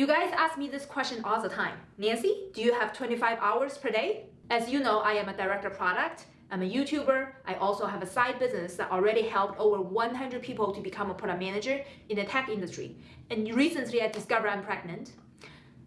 You guys ask me this question all the time. Nancy, do you have 25 hours per day? As you know, I am a director product. I'm a YouTuber. I also have a side business that already helped over 100 people to become a product manager in the tech industry. And recently I discovered I'm pregnant.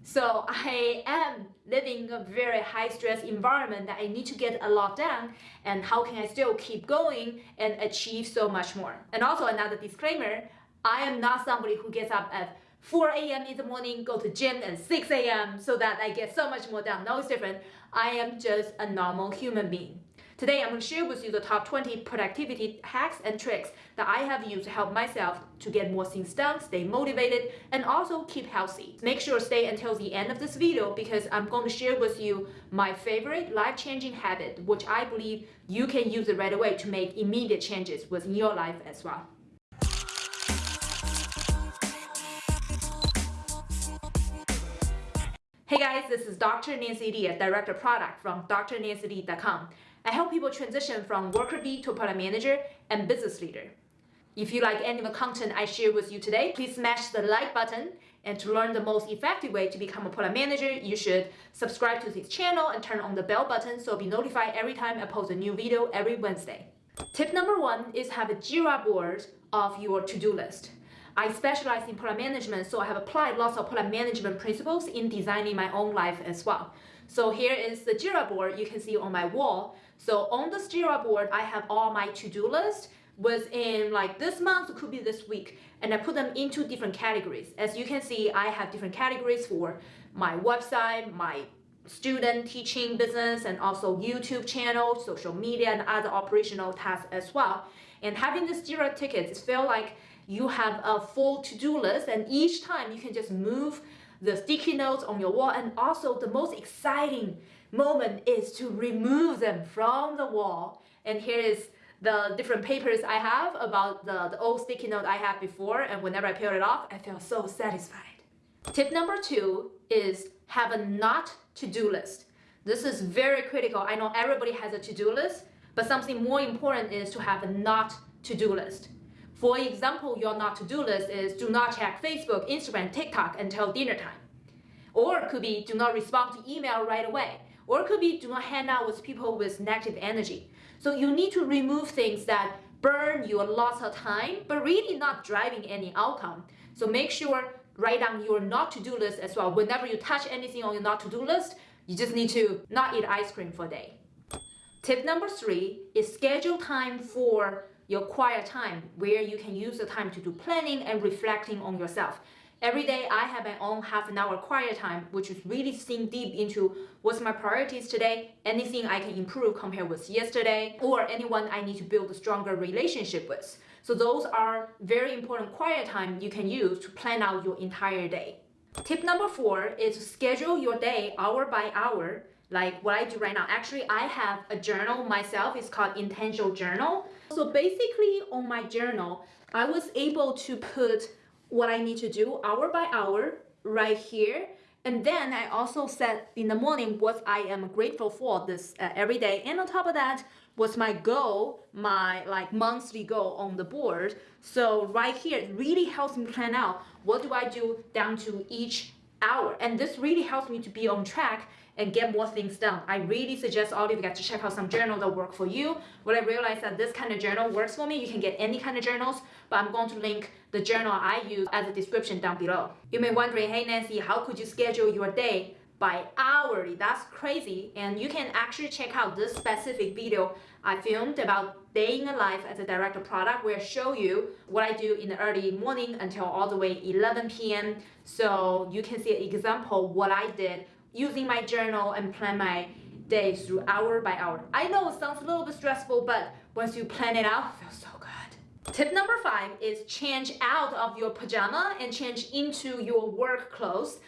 So I am living a very high stress environment that I need to get a lot done and how can I still keep going and achieve so much more. And also another disclaimer, I am not somebody who gets up at 4 a.m. in the morning, go to gym at 6 a.m. so that I get so much more done. No, it's different. I am just a normal human being. Today, I'm going to share with you the top 20 productivity hacks and tricks that I have used to help myself to get more things done, stay motivated, and also keep healthy. Make sure to stay until the end of this video because I'm going to share with you my favorite life-changing habit, which I believe you can use it right away to make immediate changes within your life as well. Hey guys, this is Dr. Nancy Li, Director Product from drnancyli.com. I help people transition from worker bee to product manager and business leader. If you like any of the content I share with you today, please smash the like button. And to learn the most effective way to become a product manager, you should subscribe to this channel and turn on the bell button so be notified every time I post a new video every Wednesday. Tip number one is have a Jira board of your to-do list. I specialize in product management, so I have applied lots of product management principles in designing my own life as well. So here is the Jira board you can see on my wall. So on this Jira board, I have all my to-do list within like this month, could be this week, and I put them into different categories. As you can see, I have different categories for my website, my student teaching business, and also YouTube channel, social media, and other operational tasks as well. And having this Jira tickets, it feel like you have a full to-do list and each time you can just move the sticky notes on your wall and also the most exciting moment is to remove them from the wall and here is the different papers I have about the, the old sticky note I had before and whenever I peel it off I feel so satisfied. Tip number two is have a not to-do list. This is very critical. I know everybody has a to-do list, but something more important is to have a not to-do list. For example, your not to-do list is do not check Facebook, Instagram, TikTok until dinner time. Or it could be do not respond to email right away. Or it could be do not hang out with people with negative energy. So you need to remove things that burn you lots of time, but really not driving any outcome. So make sure write down your not to-do list as well. Whenever you touch anything on your not to-do list, you just need to not eat ice cream for a day. Tip number three is schedule time for your quiet time where you can use the time to do planning and reflecting on yourself. Every day I have my own half an hour quiet time, which is really think deep into what's my priorities today, anything I can improve compared with yesterday, or anyone I need to build a stronger relationship with. So those are very important quiet time you can use to plan out your entire day. Tip number four is schedule your day hour by hour like what I do right now. Actually, I have a journal myself. It's called Intentional Journal. So basically on my journal, I was able to put what I need to do hour by hour right here. And then I also set in the morning what I am grateful for this uh, every day. And on top of that, was my goal, my like monthly goal on the board. So right here, it really helps me plan out what do I do down to each hour. And this really helps me to be on track and get more things done. I really suggest all of you guys to check out some journal that work for you. When I realized that this kind of journal works for me, you can get any kind of journals, but I'm going to link the journal I use as a description down below. You may wondering, hey Nancy, how could you schedule your day by hourly? That's crazy. And you can actually check out this specific video I filmed about day in a life as a director product where I show you what I do in the early morning until all the way 11 p.m. So you can see an example what I did using my journal and plan my days through hour by hour. I know it sounds a little bit stressful, but once you plan it out, it feels so good. Tip number five is change out of your pajama and change into your work clothes.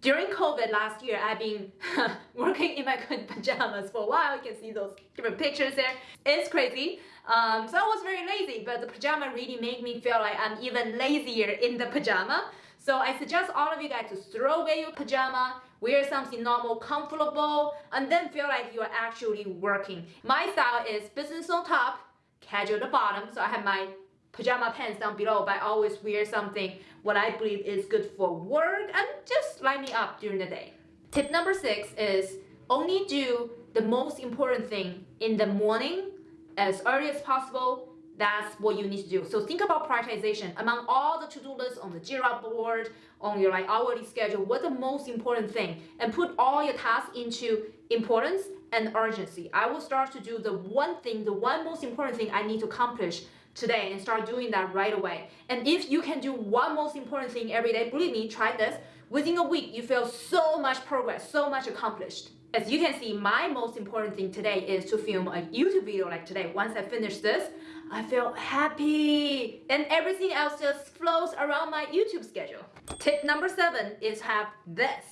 During COVID last year, I've been working in my pajamas for a while. You can see those different pictures there. It's crazy. Um, so I was very lazy, but the pajama really made me feel like I'm even lazier in the pajama. So I suggest all of you guys to throw away your pajama, wear something normal, comfortable, and then feel like you're actually working. My style is business on top, casual at the bottom. So I have my pajama pants down below, but I always wear something what I believe is good for work and just light me up during the day. Tip number six is only do the most important thing in the morning as early as possible. That's what you need to do. So think about prioritization among all the to-do lists on the Jira board, on your like hourly schedule. What's the most important thing? And put all your tasks into importance and urgency. I will start to do the one thing, the one most important thing I need to accomplish today and start doing that right away. And if you can do one most important thing every day, believe me, try this. Within a week, you feel so much progress, so much accomplished. As you can see, my most important thing today is to film a YouTube video like today. Once I finish this, I feel happy. And everything else just flows around my YouTube schedule. Tip number seven is have this.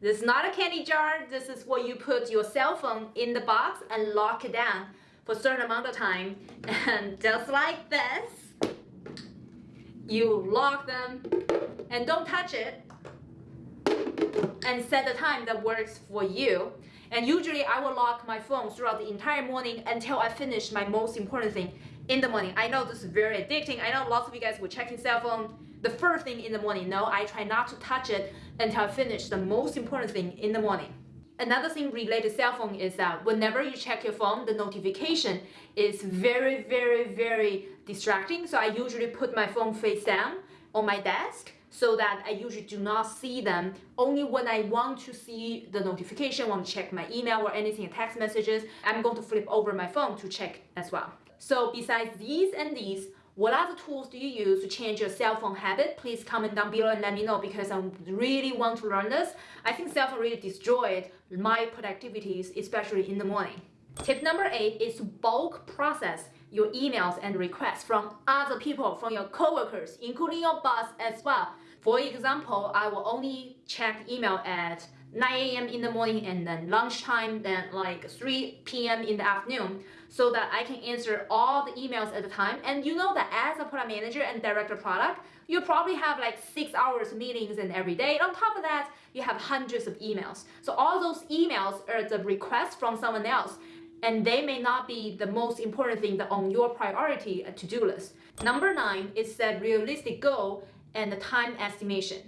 This is not a candy jar. This is where you put your cell phone in the box and lock it down for a certain amount of time. And just like this, you lock them and don't touch it and set the time that works for you. And usually I will lock my phone throughout the entire morning until I finish my most important thing in the morning. I know this is very addicting. I know lots of you guys will check your cell phone the first thing in the morning. No, I try not to touch it until I finish the most important thing in the morning. Another thing related to cell phone is that whenever you check your phone, the notification is very, very, very distracting. So I usually put my phone face down on my desk so that I usually do not see them. Only when I want to see the notification, want to check my email or anything, text messages, I'm going to flip over my phone to check as well. So besides these and these, what other tools do you use to change your cell phone habit? Please comment down below and let me know because I really want to learn this. I think cell phone really destroyed my productivities, especially in the morning. Tip number eight is to bulk process your emails and requests from other people, from your coworkers, including your boss as well. For example, I will only check email at 9 a.m. in the morning and then lunchtime, then like 3 p.m. in the afternoon so that I can answer all the emails at the time. And you know that as a product manager and director product, you probably have like six hours meetings and every day. on top of that, you have hundreds of emails. So all those emails are the requests from someone else and they may not be the most important thing on your priority uh, to-do list. Number nine is set realistic goal and the time estimation.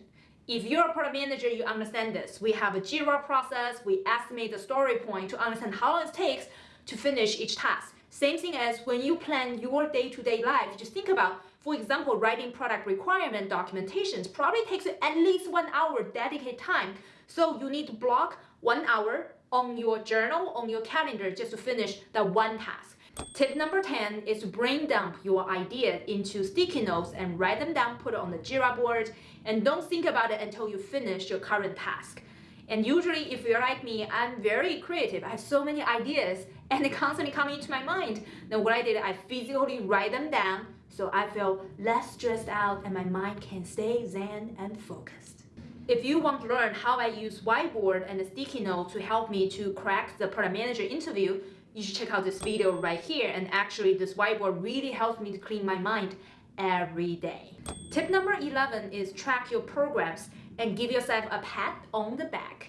If you're a product manager, you understand this. We have a JIRA process. We estimate the story point to understand how long it takes to finish each task. Same thing as when you plan your day-to-day -day life, just think about, for example, writing product requirement documentations probably takes at least one hour dedicated time. So you need to block one hour on your journal, on your calendar, just to finish that one task. Tip number 10 is to brain dump your idea into sticky notes and write them down, put it on the Jira board, and don't think about it until you finish your current task. And usually if you're like me, I'm very creative. I have so many ideas and they constantly come into my mind. Then what I did, I physically write them down so I feel less stressed out and my mind can stay zen and focused. If you want to learn how I use whiteboard and sticky note to help me to crack the product manager interview, you should check out this video right here. And actually this whiteboard really helps me to clean my mind every day. Tip number 11 is track your progress and give yourself a pat on the back.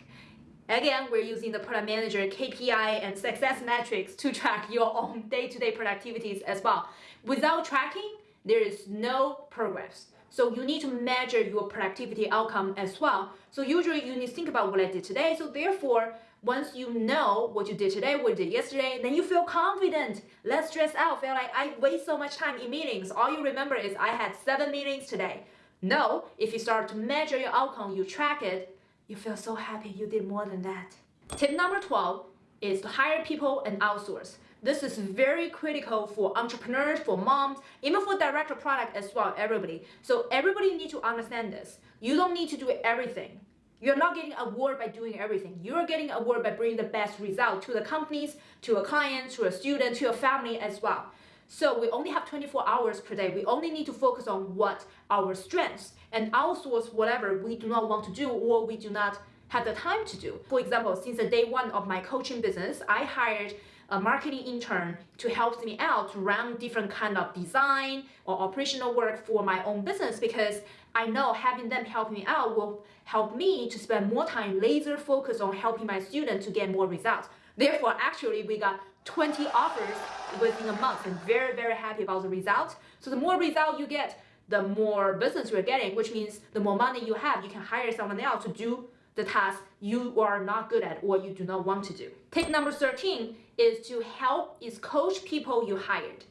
Again, we're using the product manager KPI and success metrics to track your own day-to-day -day productivities as well. Without tracking, there is no progress. So you need to measure your productivity outcome as well. So usually you need to think about what I did today. So therefore, once you know what you did today, what you did yesterday, then you feel confident, less stressed out, feel like I waste so much time in meetings. All you remember is I had seven meetings today. No, if you start to measure your outcome, you track it, you feel so happy you did more than that. Tip number 12 is to hire people and outsource. This is very critical for entrepreneurs, for moms, even for director product as well, everybody. So everybody need to understand this. You don't need to do everything. You're not getting award by doing everything. You're getting award by bringing the best result to the companies, to a client, to a student, to a family as well. So we only have 24 hours per day. We only need to focus on what our strengths and outsource whatever we do not want to do or we do not have the time to do. For example, since the day one of my coaching business, I hired a marketing intern to help me out to run different kind of design or operational work for my own business because I know having them help me out will help me to spend more time laser focused on helping my students to get more results. Therefore, actually, we got 20 offers within a month and very, very happy about the result. So the more result you get, the more business you're getting, which means the more money you have, you can hire someone else to do the task you are not good at or you do not want to do. Tip number 13 is to help is coach people you hired.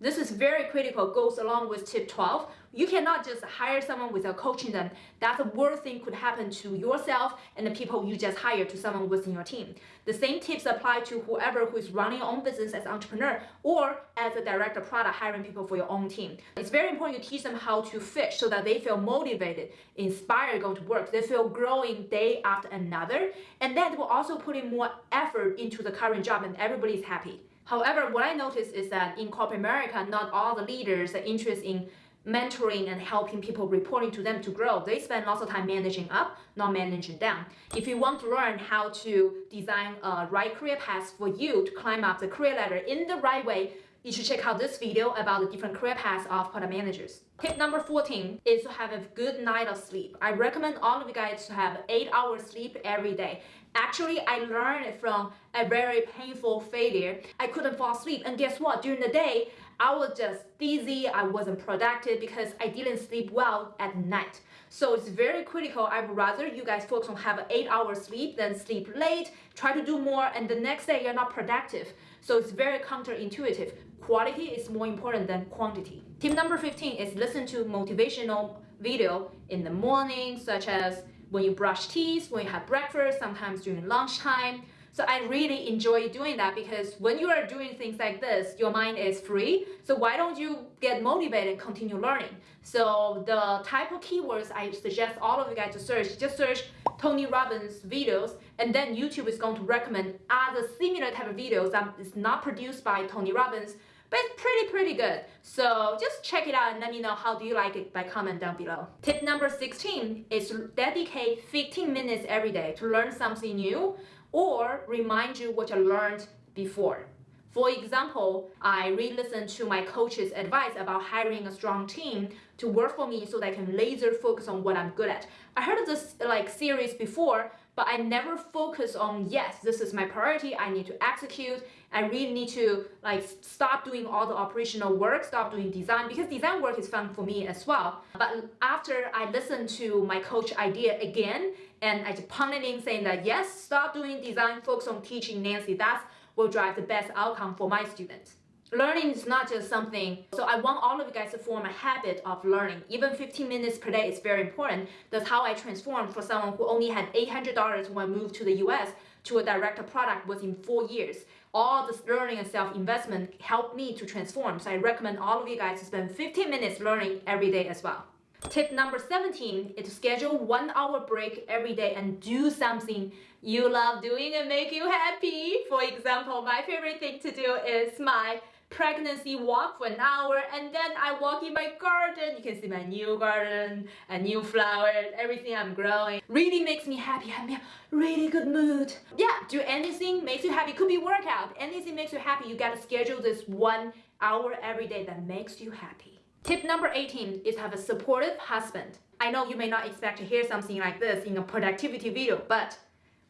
This is very critical, goes along with tip 12. You cannot just hire someone without coaching them. That's the worst thing could happen to yourself and the people you just hired to someone within your team. The same tips apply to whoever who is running your own business as entrepreneur or as a director product hiring people for your own team. It's very important you teach them how to fish so that they feel motivated, inspired going to work. They feel growing day after another. And that will also put in more effort into the current job and everybody's happy. However, what I noticed is that in corporate America, not all the leaders are interested in mentoring and helping people reporting to them to grow. They spend lots of time managing up, not managing down. If you want to learn how to design a right career path for you to climb up the career ladder in the right way, you should check out this video about the different career paths of product managers. Tip number 14 is to have a good night of sleep. I recommend all of you guys to have 8 hours sleep every day. Actually, I learned it from a very painful failure. I couldn't fall asleep and guess what? During the day, I was just dizzy, I wasn't productive because I didn't sleep well at night. So it's very critical. I'd rather you guys focus on have an eight hour sleep than sleep late, try to do more, and the next day you're not productive. So it's very counterintuitive. Quality is more important than quantity. Tip number 15 is listen to motivational video in the morning, such as when you brush teeth, when you have breakfast, sometimes during lunchtime. So I really enjoy doing that because when you are doing things like this, your mind is free. So why don't you get motivated and continue learning? So the type of keywords I suggest all of you guys to search, just search Tony Robbins videos and then YouTube is going to recommend other similar type of videos that is not produced by Tony Robbins but it's pretty, pretty good. So just check it out and let me know how do you like it by comment down below. Tip number 16 is dedicate 15 minutes every day to learn something new or remind you what you learned before. For example, I re-listened to my coach's advice about hiring a strong team to work for me so that I can laser focus on what I'm good at. I heard of this like series before, but I never focus on, yes, this is my priority, I need to execute, I really need to like stop doing all the operational work, stop doing design, because design work is fun for me as well. But after I listened to my coach idea again, and I just pounded in saying that, yes, stop doing design, focus on teaching Nancy, that will drive the best outcome for my students learning is not just something. So i want all of you guys to form a habit of learning. Even 15 minutes per day is very important. That's how i transformed for someone who only had $800 when i moved to the us to a director product within four years. All this learning and self-investment helped me to transform. So i recommend all of you guys to spend 15 minutes learning every day as well Tip number 17 is to schedule one hour break every day and do something you love doing and make you happy. For example, my favorite thing to do is my pregnancy walk for an hour and then I walk in my garden. You can see my new garden, a new flowers, everything I'm growing. Really makes me happy. I'm in a really good mood. Yeah, do anything makes you happy. Could be workout. Anything makes you happy. You gotta schedule this one hour every day that makes you happy. Tip number 18 is have a supportive husband. I know you may not expect to hear something like this in a productivity video, but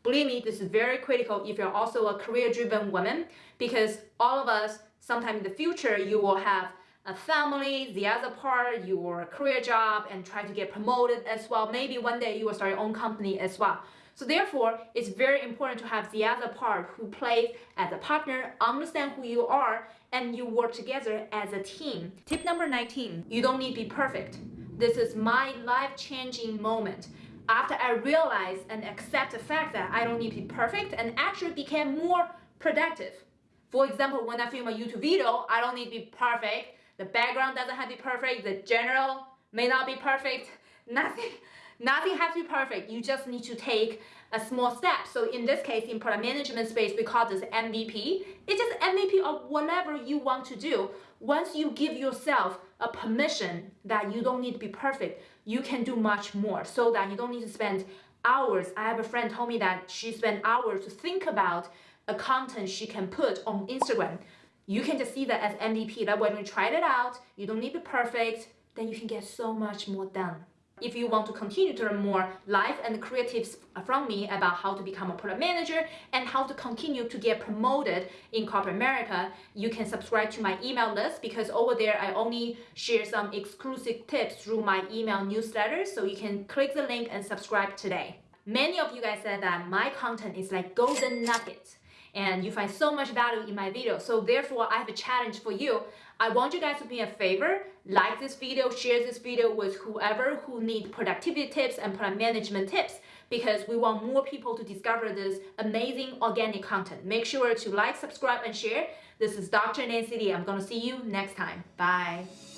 believe me, this is very critical if you're also a career-driven woman because all of us sometime in the future, you will have a family, the other part, your career job, and try to get promoted as well. Maybe one day you will start your own company as well. So therefore, it's very important to have the other part who plays as a partner, understand who you are, and you work together as a team. Tip number 19, you don't need to be perfect. This is my life-changing moment. After I realized and accept the fact that I don't need to be perfect and actually became more productive. For example, when I film a YouTube video, I don't need to be perfect. The background doesn't have to be perfect. The general may not be perfect. Nothing, nothing has to be perfect. You just need to take a small step. So in this case, in product management space, we call this MVP. It's just MVP of whatever you want to do. Once you give yourself a permission that you don't need to be perfect, you can do much more so that you don't need to spend hours. I have a friend told me that she spent hours to think about a content she can put on Instagram. You can just see that as MVP that when you tried it out, you don't need to be perfect, then you can get so much more done. If you want to continue to learn more life and career tips from me about how to become a product manager and how to continue to get promoted in corporate America, you can subscribe to my email list because over there I only share some exclusive tips through my email newsletter. So you can click the link and subscribe today. Many of you guys said that my content is like golden nuggets and you find so much value in my video. So therefore, I have a challenge for you. I want you guys to do me a favor, like this video, share this video with whoever who need productivity tips and product management tips because we want more people to discover this amazing organic content. Make sure to like, subscribe, and share. This is Dr. Nancy Li. I'm gonna see you next time. Bye.